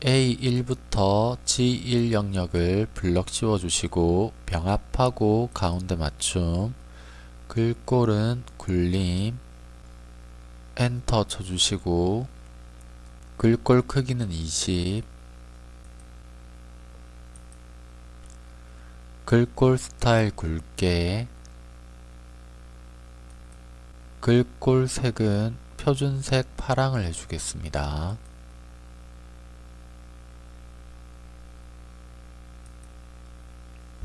A1부터 G1 영역을 블럭 씌워주시고 병합하고 가운데 맞춤. 글꼴은 굴림. 엔터 쳐주시고 글꼴 크기는 20 글꼴 스타일 굵게. 글꼴 색은 표준색 파랑을 해주겠습니다.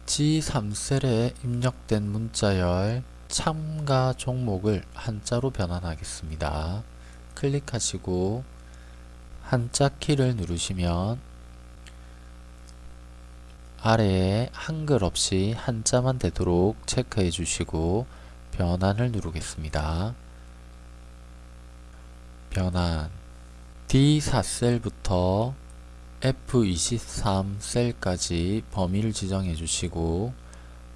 G3셀에 입력된 문자열 참가 종목을 한자로 변환하겠습니다. 클릭하시고 한자 키를 누르시면 아래에 한글 없이 한자만 되도록 체크해 주시고 변환을 누르겠습니다. 변환 D4셀부터 F23 셀까지 범위를 지정해 주시고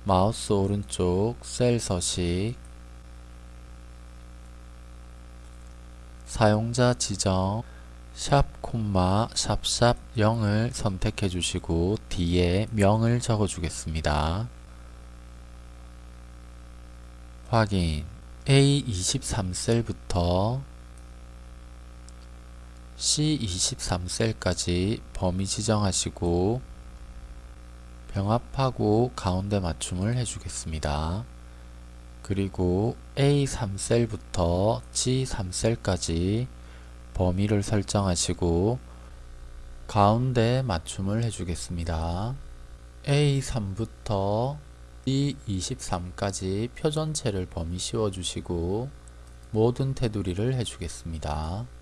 마우스 오른쪽 셀 서식 사용자 지정 샵 콤마 샵샵 0을 선택해 주시고 뒤에 명을 적어 주겠습니다. 확인 A23 셀부터 C23셀까지 범위 지정하시고 병합하고 가운데 맞춤을 해주겠습니다. 그리고 A3셀부터 G3셀까지 범위를 설정하시고 가운데 맞춤을 해주겠습니다. A3부터 C23까지 표 전체를 범위 씌워주시고 모든 테두리를 해주겠습니다.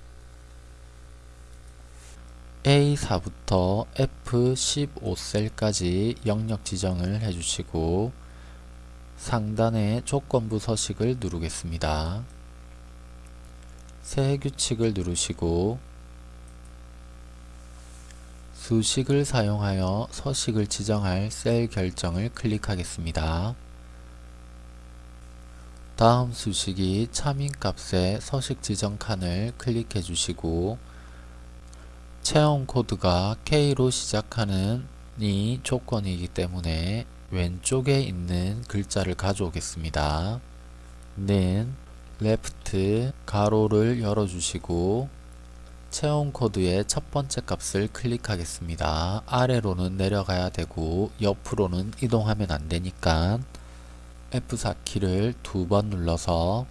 A4부터 F15셀까지 영역 지정을 해주시고 상단의 조건부 서식을 누르겠습니다. 새 규칙을 누르시고 수식을 사용하여 서식을 지정할 셀 결정을 클릭하겠습니다. 다음 수식이 참인값의 서식 지정 칸을 클릭해 주시고 체험 코드가 K로 시작하는 이 조건이기 때문에 왼쪽에 있는 글자를 가져오겠습니다. 는 left 가로를 열어주시고 체험 코드의 첫 번째 값을 클릭하겠습니다. 아래로는 내려가야 되고 옆으로는 이동하면 안되니까 F4키를 두 번 눌러서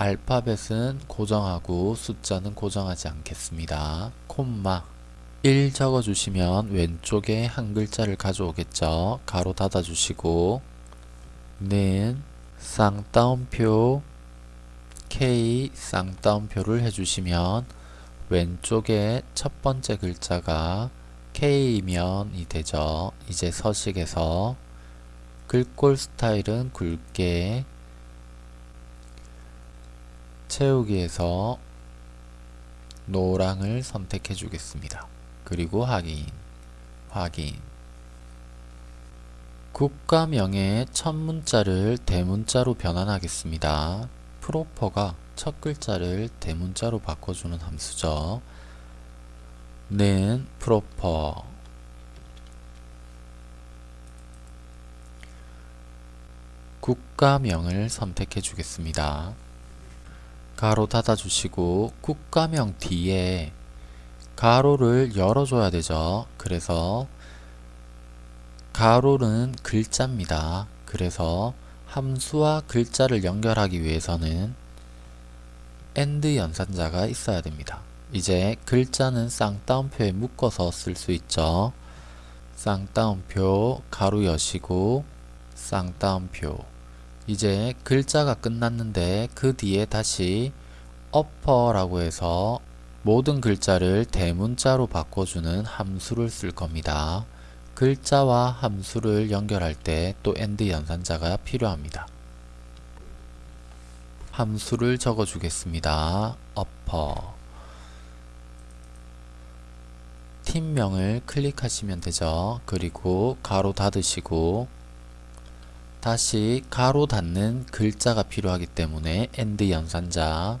알파벳은 고정하고 숫자는 고정하지 않겠습니다. 콤마 1 적어주시면 왼쪽에 한 글자를 가져오겠죠. 가로 닫아주시고 는 쌍따옴표 K 쌍따옴표를 해주시면 왼쪽에 첫 번째 글자가 K면이 되죠. 이제 서식에서 글꼴 스타일은 굵게 채우기에서 노랑을 선택해 주겠습니다. 그리고 확인, 확인 국가명의 첫 문자를 대문자로 변환하겠습니다. 프로퍼가 첫 글자를 대문자로 바꿔주는 함수죠. 는 프로퍼 국가명을 선택해 주겠습니다. 가로 닫아주시고 국가명 뒤에 가로를 열어줘야 되죠. 그래서 가로는 글자입니다. 그래서 함수와 글자를 연결하기 위해서는 AND 연산자가 있어야 됩니다. 이제 글자는 쌍따옴표에 묶어서 쓸 수 있죠. 쌍따옴표 가로 여시고 쌍따옴표 이제 글자가 끝났는데 그 뒤에 다시 upper라고 해서 모든 글자를 대문자로 바꿔주는 함수를 쓸 겁니다. 글자와 함수를 연결할 때 또 AND 연산자가 필요합니다. 함수를 적어 주겠습니다. upper 팀명을 클릭하시면 되죠. 그리고 가로 닫으시고 다시 가로 닫는 글자가 필요하기 때문에 AND 연산자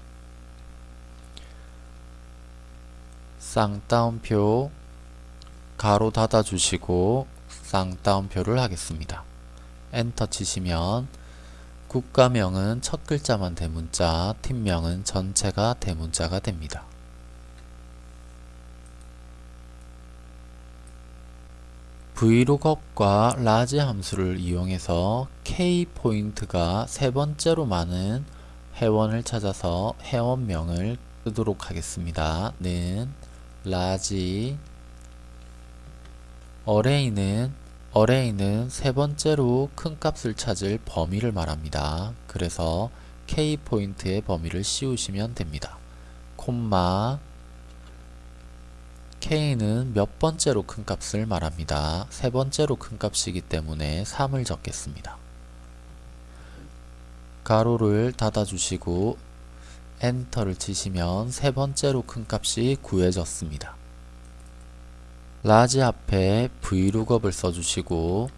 쌍따옴표 가로 닫아 주시고 쌍따옴표를 하겠습니다. 엔터 치시면 국가명은 첫 글자만 대문자, 팀명은 전체가 대문자가 됩니다. VLOOKUP과 LARGE 함수를 이용해서 k 포인트가 세 번째로 많은 회원을 찾아서 회원명을 쓰도록 하겠습니다. 는 LARGE array는 array는 세 번째로 큰 값을 찾을 범위를 말합니다. 그래서 k 포인트의 범위를 씌우시면 됩니다. 콤마 k는 몇 번째로 큰 값을 말합니다. 세 번째로 큰 값이기 때문에 3을 적겠습니다. 괄호를 닫아주시고 엔터를 치시면 세 번째로 큰 값이 구해졌습니다. LARGE 앞에 VLOOKUP을 써주시고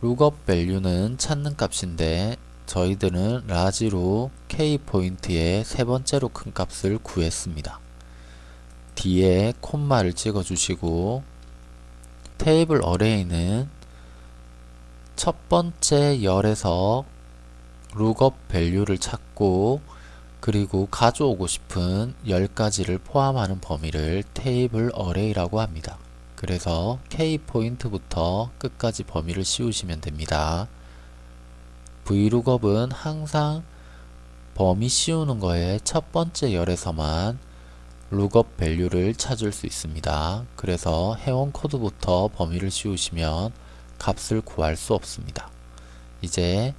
lookup value는 찾는 값인데 저희들은 LARGE로 k 포인트의 세 번째로 큰 값을 구했습니다. 뒤에 콤마를 찍어 주시고 table array는 첫 번째 열에서 lookup value를 찾고 그리고 가져오고 싶은 열까지를 포함하는 범위를 table array라고 합니다. 그래서 K 포인트부터 끝까지 범위를 씌우시면 됩니다. vlookup은 항상 범위 씌우는 거에 첫 번째 열에서만 lookup value를 찾을 수 있습니다. 그래서 회원 코드부터 범위를 씌우시면 값을 구할 수 없습니다. 이제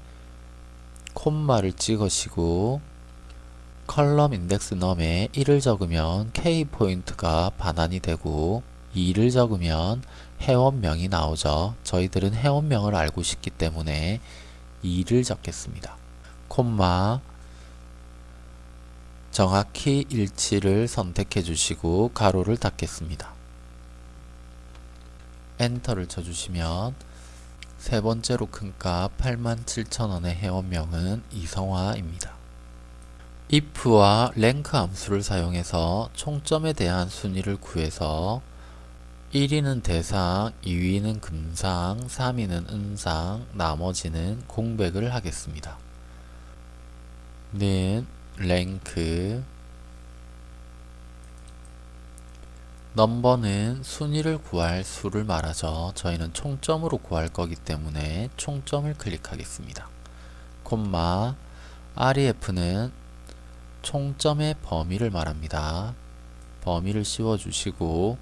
콤마를 찍으시고 column index num에 1을 적으면 K 포인트가 반환이 되고 2를 적으면 회원명이 나오죠. 저희들은 회원명을 알고 싶기 때문에 2를 적겠습니다. 콤마 정확히 일치를 선택해 주시고 가로를 닫겠습니다. 엔터를 쳐주시면 세 번째로 큰 값 87,000원의 회원명은 이성화입니다. if와 랭크 함수를 사용해서 총점에 대한 순위를 구해서 1위는 대상, 2위는 금상, 3위는 은상, 나머지는 공백을 하겠습니다. 는 랭크 넘버는 순위를 구할 수를 말하죠. 저희는 총점으로 구할 거기 때문에 총점을 클릭하겠습니다. 콤마 ref는 총점의 범위를 말합니다. 범위를 씌워주시고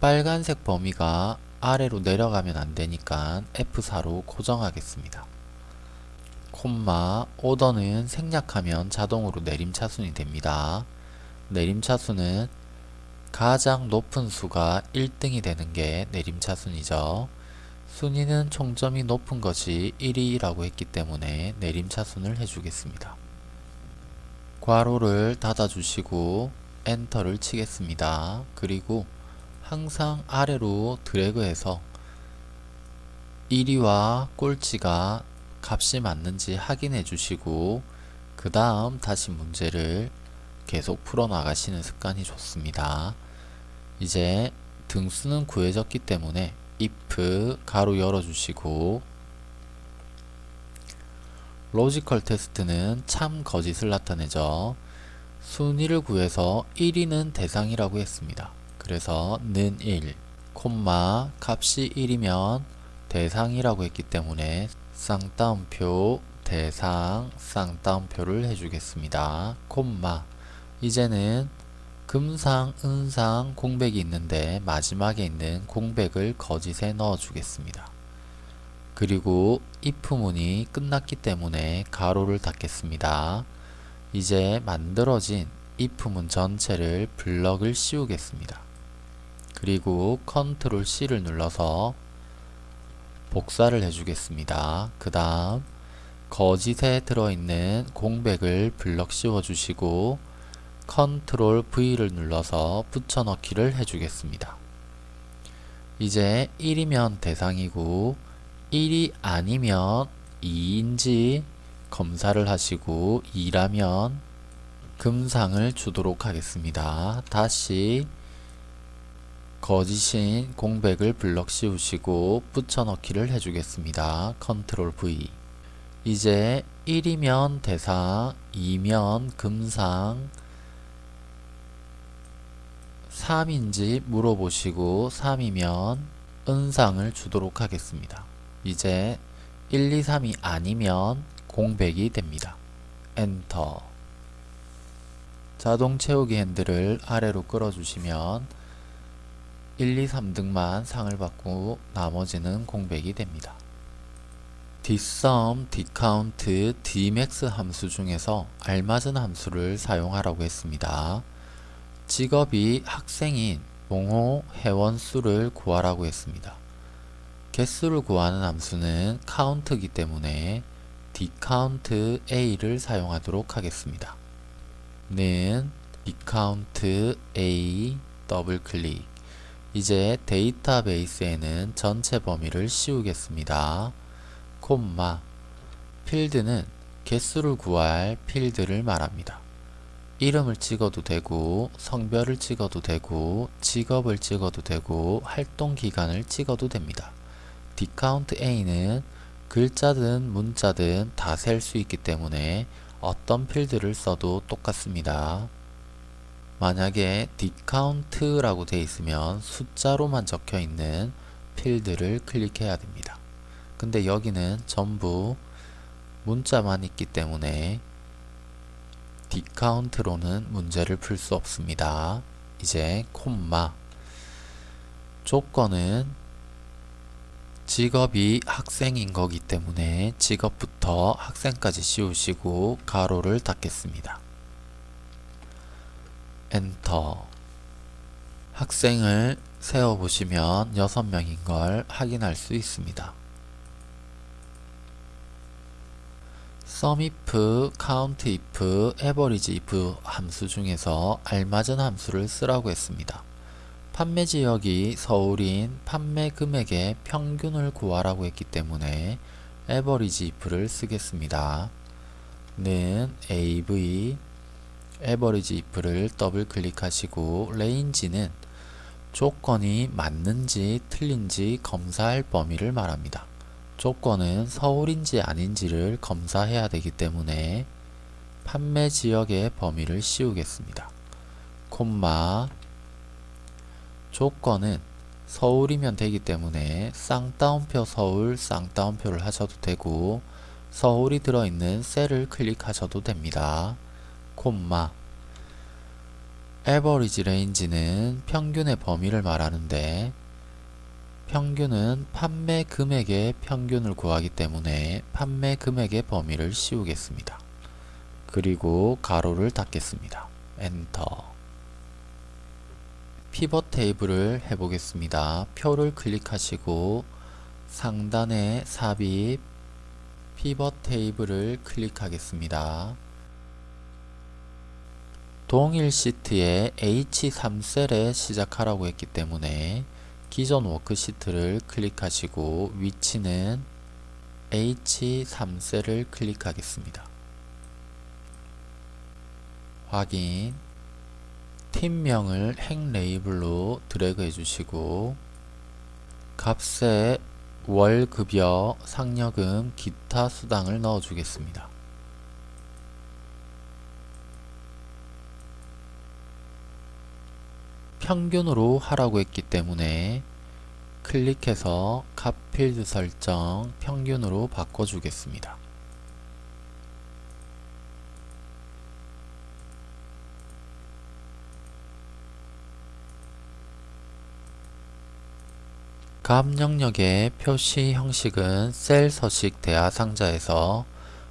빨간색 범위가 아래로 내려가면 안되니까 F4로 고정하겠습니다. 콤마 오더는 생략하면 자동으로 내림차순이 됩니다. 내림차순은 가장 높은 수가 1등이 되는 게 내림차순이죠. 순위는 총점이 높은 것이 1위라고 했기 때문에 내림차순을 해주겠습니다. 괄호를 닫아주시고 엔터를 치겠습니다. 그리고 항상 아래로 드래그해서 1위와 꼴찌가 값이 맞는지 확인해 주시고 그 다음 다시 문제를 계속 풀어 나가시는 습관이 좋습니다. 이제 등수는 구해졌기 때문에 if 괄호 열어주시고 logical test는 참 거짓을 나타내죠. 순위를 구해서 1위는 대상이라고 했습니다. 그래서 는 1, 콤마 값이 1이면 대상이라고 했기 때문에 쌍따옴표 대상 쌍따옴표를 해주겠습니다. 콤마 이제는 금상, 은상, 공백이 있는데 마지막에 있는 공백을 거짓에 넣어 주겠습니다. 그리고 if문이 끝났기 때문에 가로를 닫겠습니다. 이제 만들어진 if문 전체를 블럭을 씌우겠습니다. 그리고 컨트롤 C를 눌러서 복사를 해주겠습니다. 그 다음 거짓에 들어있는 공백을 블럭 씌워주시고 컨트롤 V를 눌러서 붙여넣기를 해주겠습니다. 이제 1이면 대상이고 1이 아니면 2인지 검사를 하시고 2라면 금상을 주도록 하겠습니다. 다시 거짓인 공백을 블럭 씌우시고 붙여넣기를 해주겠습니다. 컨트롤 V 이제 1이면 대상, 2면 금상, 3인지 물어보시고 3이면 은상을 주도록 하겠습니다. 이제 1, 2, 3이 아니면 공백이 됩니다. 엔터 자동 채우기 핸들을 아래로 끌어주시면 1, 2, 3등만 상을 받고 나머지는 공백이 됩니다. dsum, dcount, dmax 함수 중에서 알맞은 함수를 사용하라고 했습니다. 직업이 학생인 봉호 회원 수를 구하라고 했습니다. 개수를 구하는 함수는 count이기 때문에 dcount a를 사용하도록 하겠습니다. 는 dcount a 더블 클릭 이제 데이터베이스에는 전체 범위를 씌우겠습니다. 콤마 필드는 개수를 구할 필드를 말합니다. 이름을 찍어도 되고 성별을 찍어도 되고 직업을 찍어도 되고 활동 기간을 찍어도 됩니다. dcount a는 글자든 문자든 다 셀 수 있기 때문에 어떤 필드를 써도 똑같습니다. 만약에 dcount라고 되어 있으면 숫자로만 적혀 있는 필드를 클릭해야 됩니다. 근데 여기는 전부 문자만 있기 때문에 dcount로는 문제를 풀 수 없습니다. 이제 콤마 조건은 직업이 학생인 거기 때문에 직업부터 학생까지 씌우시고 가로를 닫겠습니다. 엔터 학생을 세어보시면 6명인 걸 확인할 수 있습니다. sumif, countif, averageif 함수 중에서 알맞은 함수를 쓰라고 했습니다. 판매 지역이 서울인 판매 금액의 평균을 구하라고 했기 때문에 averageif를 쓰겠습니다. 는 av averageif를 더블 클릭하시고 range는 조건이 맞는지 틀린지 검사할 범위를 말합니다. 조건은 서울인지 아닌지를 검사해야 되기 때문에 판매 지역의 범위를 씌우겠습니다. 콤마 조건은 서울이면 되기 때문에 쌍따옴표 서울 쌍따옴표를 하셔도 되고 서울이 들어있는 셀을 클릭하셔도 됩니다. 콤마 average range는 평균의 범위를 말하는데 평균은 판매 금액의 평균을 구하기 때문에 판매 금액의 범위를 씌우겠습니다. 그리고 가로를 닫겠습니다. 엔터 피벗 테이블을 해보겠습니다. 표를 클릭하시고 상단에 삽입 피벗 테이블을 클릭하겠습니다. 동일 시트에 H3셀에 시작하라고 했기 때문에 기존 워크시트를 클릭하시고 위치는 H3셀을 클릭하겠습니다. 확인 팀명을 행 레이블로 드래그 해주시고 값에 월급여, 상여금, 기타 수당을 넣어주겠습니다. 평균으로 하라고 했기 때문에 클릭해서 값 필드 설정 평균으로 바꿔주겠습니다. 값 영역의 표시 형식은 셀 서식 대하 상자에서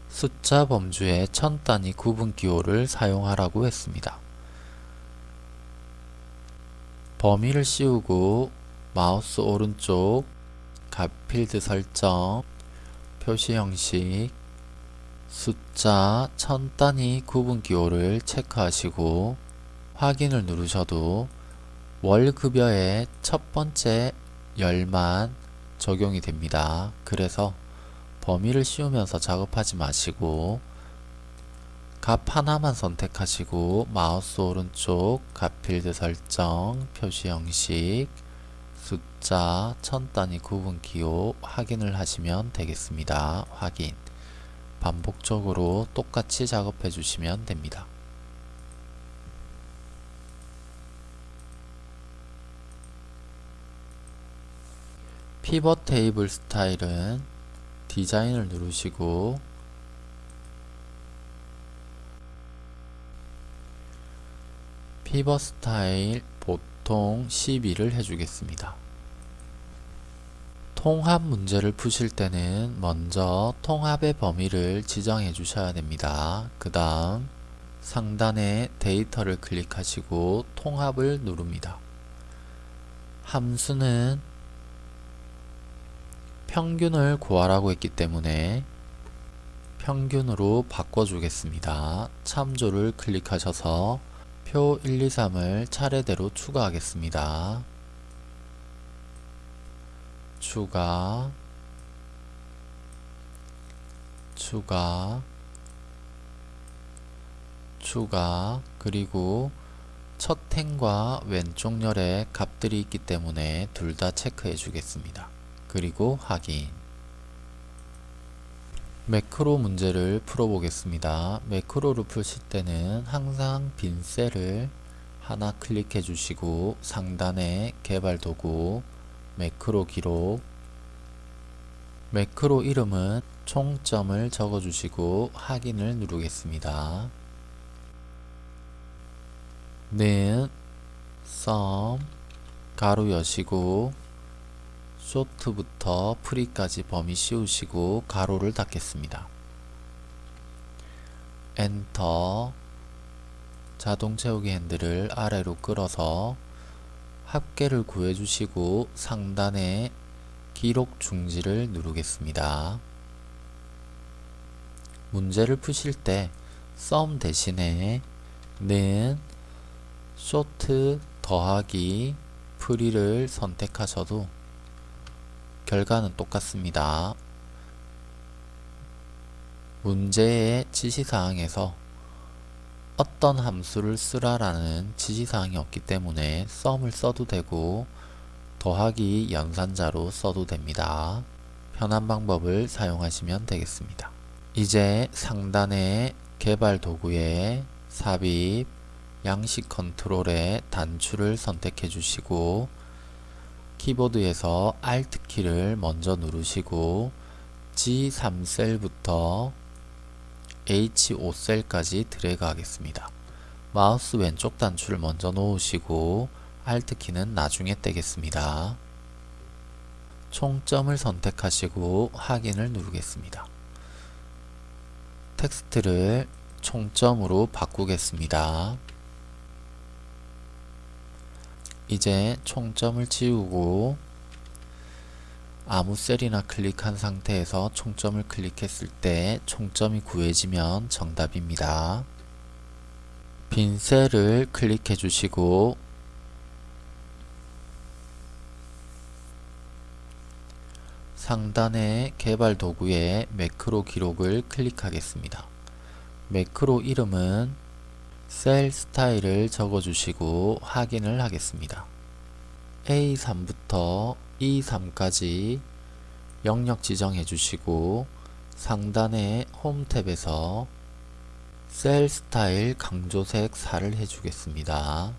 숫자 범주의 천 단위 구분 기호를 사용하라고 했습니다. 범위를 씌우고 마우스 오른쪽 값 필드 설정 표시 형식 숫자 천 단위 구분 기호를 체크하시고 확인을 누르셔도 월급여의 첫 번째 열만 적용이 됩니다. 그래서 범위를 씌우면서 작업하지 마시고 값 하나만 선택하시고 마우스 오른쪽 값 필드 설정 표시 형식 숫자 천 단위 구분 기호 확인을 하시면 되겠습니다. 확인 반복적으로 똑같이 작업해 주시면 됩니다. 피벗 테이블 스타일은 디자인을 누르시고 피벗 스타일 보통 12를 해주겠습니다. 통합 문제를 푸실 때는 먼저 통합의 범위를 지정해 주셔야 됩니다. 그 다음 상단에 데이터를 클릭하시고 통합을 누릅니다. 함수는 평균을 구하라고 했기 때문에 평균으로 바꿔주겠습니다. 참조를 클릭하셔서 표 1, 2, 3을 차례대로 추가하겠습니다. 추가 추가 추가 그리고 첫 행과 왼쪽 열에 값들이 있기 때문에 둘 다 체크해 주겠습니다. 그리고 확인 매크로 문제를 풀어보겠습니다. 매크로를 푸실 때는 항상 빈 셀을 하나 클릭해 주시고 상단에 개발 도구 매크로 기록 매크로 이름은 총점을 적어 주시고 확인을 누르겠습니다. 는썸 가로 여시고 쇼트부터 프리까지 범위 씌우시고 가로를 닫겠습니다. 엔터 자동 채우기 핸들을 아래로 끌어서 합계를 구해주시고 상단에 기록 중지를 누르겠습니다. 문제를 푸실 때 sum 대신에 는 쇼트 더하기 프리를 선택하셔도 결과는 똑같습니다. 문제의 지시사항에서 어떤 함수를 쓰라라는 지시사항이 없기 때문에 썸을 써도 되고 더하기 연산자로 써도 됩니다. 편한 방법을 사용하시면 되겠습니다. 이제 상단의 개발 도구에 삽입, 양식 컨트롤에 단추를 선택해 주시고 키보드에서 Alt키를 먼저 누르시고 G3셀부터 H5셀까지 드래그 하겠습니다. 마우스 왼쪽 단추를 먼저 놓으시고 Alt키는 나중에 떼겠습니다. 총점을 선택하시고 확인을 누르겠습니다. 텍스트를 총점으로 바꾸겠습니다. 이제 총점을 지우고 아무 셀이나 클릭한 상태에서 총점을 클릭했을 때 총점이 구해지면 정답입니다. 빈 셀을 클릭해 주시고 상단의 개발 도구에 매크로 기록을 클릭하겠습니다. 매크로 이름은 셀 스타일을 적어주시고 확인을 하겠습니다. A3부터 E3까지 영역 지정해 주시고 상단의 홈 탭에서 셀 스타일 강조색 4를 해주겠습니다.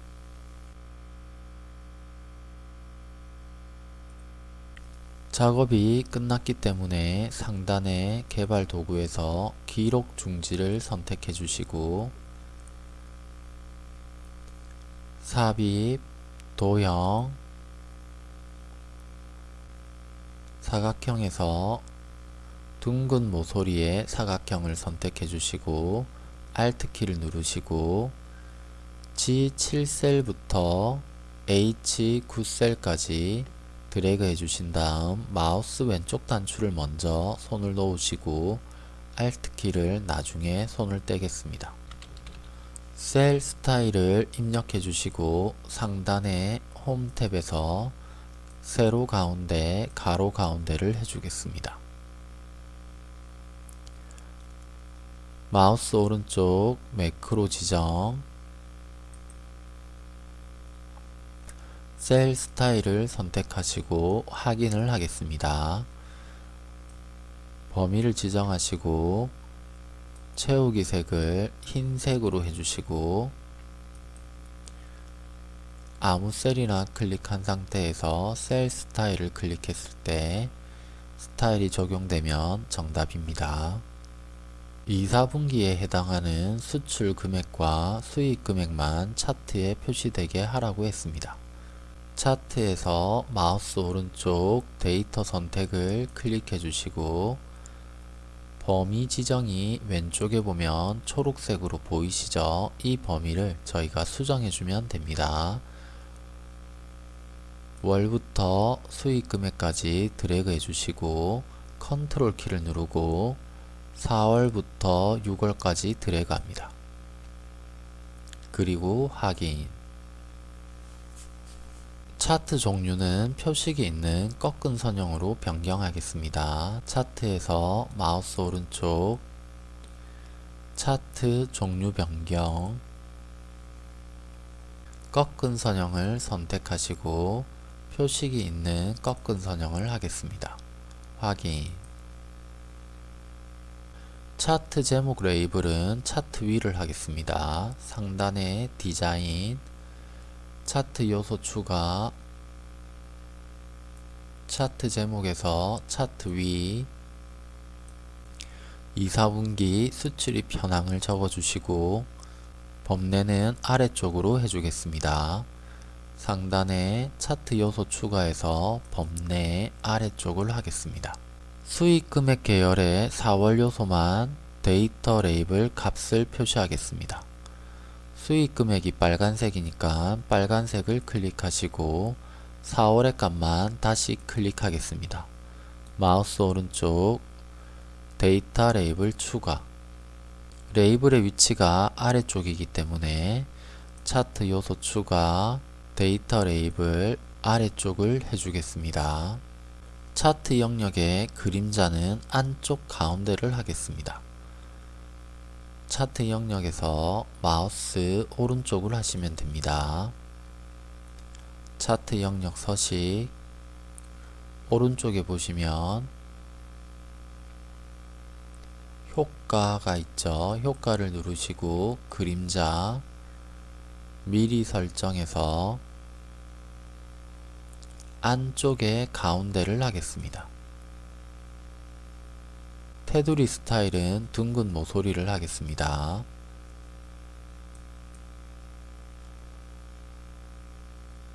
작업이 끝났기 때문에 상단의 개발 도구에서 기록 중지를 선택해 주시고 삽입, 도형, 사각형에서 둥근 모서리의 사각형을 선택해 주시고 Alt키를 누르시고 G7셀부터 H9셀까지 드래그 해주신 다음 마우스 왼쪽 단추를 먼저 손을 놓으시고 Alt키를 나중에 손을 떼겠습니다. 셀 스타일을 입력해 주시고 상단의 홈 탭에서 세로 가운데 가로 가운데를 해주겠습니다. 마우스 오른쪽 매크로 지정 셀 스타일을 선택하시고 확인을 하겠습니다. 범위를 지정하시고 채우기 색을 흰색으로 해주시고 아무 셀이나 클릭한 상태에서 셀 스타일을 클릭했을 때 스타일이 적용되면 정답입니다. 2, 4분기에 해당하는 수출 금액과 수익 금액만 차트에 표시되게 하라고 했습니다. 차트에서 마우스 오른쪽 데이터 선택을 클릭해 주시고 범위 지정이 왼쪽에 보면 초록색으로 보이시죠? 이 범위를 저희가 수정해 주면 됩니다. 월부터 수익 금액까지 드래그 해주시고 컨트롤 키를 누르고 4월부터 6월까지 드래그 합니다. 그리고 확인 차트 종류는 표식이 있는 꺾은 선형으로 변경하겠습니다. 차트에서 마우스 오른쪽 차트 종류 변경 꺾은 선형을 선택하시고 표식이 있는 꺾은 선형을 하겠습니다. 확인 차트 제목 레이블은 차트 위를 하겠습니다. 상단에 디자인 차트 요소 추가 차트 제목에서 차트 위 2, 4분기 수출입 현황을 적어주시고 범례는 아래쪽으로 해주겠습니다. 상단에 차트 요소 추가해서 범례 아래쪽을 하겠습니다. 수익 금액 계열의 4월 요소만 데이터 레이블 값을 표시하겠습니다. 수익 금액이 빨간색이니까 빨간색을 클릭하시고 4월의 값만 다시 클릭하겠습니다. 마우스 오른쪽 데이터 레이블 추가 레이블의 위치가 아래쪽이기 때문에 차트 요소 추가 데이터 레이블 아래쪽을 해주겠습니다. 차트 영역의 그림자는 안쪽 가운데를 하겠습니다. 차트 영역에서 마우스 오른쪽을 하시면 됩니다. 차트 영역 서식 오른쪽에 보시면 효과가 있죠. 효과를 누르시고 그림자 미리 설정해서 안쪽에 가운데를 하겠습니다. 테두리 스타일은 둥근 모서리를 하겠습니다.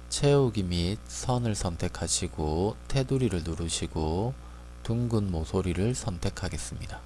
채우기 및 선을 선택하시고 테두리를 누르시고 둥근 모서리를 선택하겠습니다.